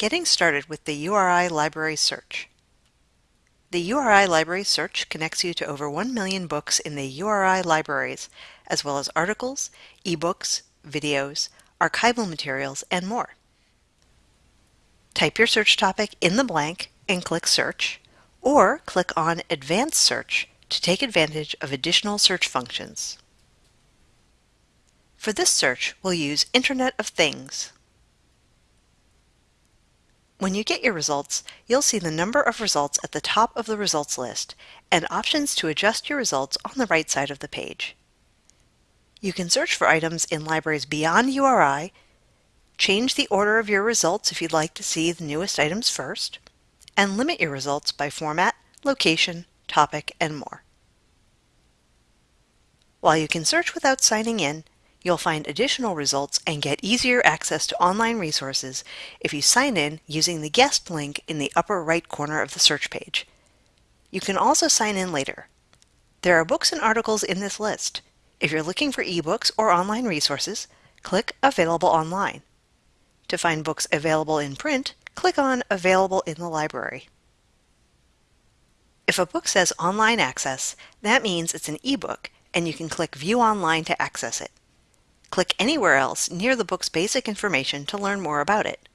Getting started with the URI Library Search. The URI Library Search connects you to over 1 million books in the URI libraries, as well as articles, ebooks, videos, archival materials, and more. Type your search topic in the blank and click Search, or click on Advanced Search to take advantage of additional search functions. For this search, we'll use Internet of Things. When you get your results, you'll see the number of results at the top of the results list and options to adjust your results on the right side of the page. You can search for items in libraries beyond URI, change the order of your results if you'd like to see the newest items first, and limit your results by format, location, topic, and more. While you can search without signing in, You'll find additional results and get easier access to online resources if you sign in using the guest link in the upper right corner of the search page. You can also sign in later. There are books and articles in this list. If you're looking for ebooks or online resources, click Available Online. To find books available in print, click on Available in the Library. If a book says Online Access, that means it's an ebook and you can click View Online to access it. Click anywhere else near the book's basic information to learn more about it.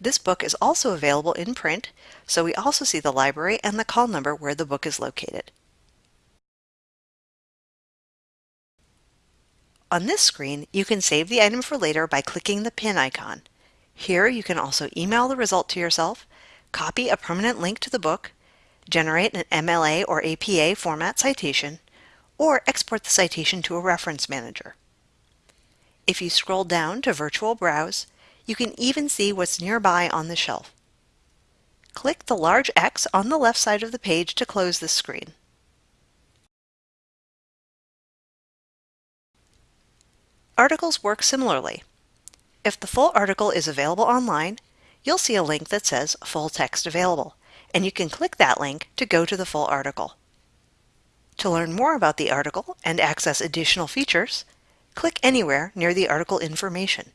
This book is also available in print, so we also see the library and the call number where the book is located. On this screen, you can save the item for later by clicking the pin icon. Here you can also email the result to yourself, copy a permanent link to the book, generate an MLA or APA format citation, or export the citation to a reference manager. If you scroll down to Virtual Browse, you can even see what's nearby on the shelf. Click the large X on the left side of the page to close this screen. Articles work similarly. If the full article is available online, you'll see a link that says Full Text Available, and you can click that link to go to the full article. To learn more about the article and access additional features, click anywhere near the article information.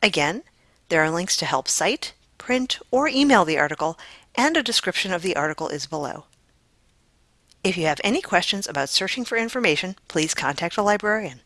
Again, there are links to help cite, print, or email the article, and a description of the article is below. If you have any questions about searching for information, please contact a librarian.